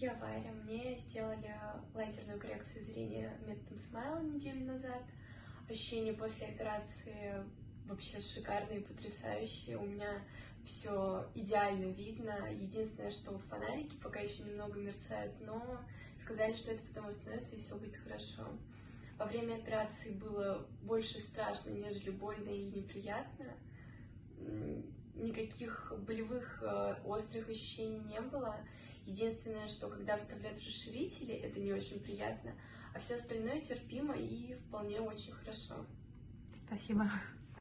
Я Варя. Мне сделали лазерную коррекцию зрения методом смайла неделю назад. Ощущения после операции вообще шикарные, потрясающие. У меня все идеально видно. Единственное, что фонарики пока еще немного мерцают, но сказали, что это потом восстановится и все будет хорошо. Во время операции было больше страшно, нежели больно и неприятно. Никаких болевых э, острых ощущений не было. Единственное, что когда вставляют расширители, это не очень приятно, а все остальное терпимо и вполне очень хорошо. Спасибо.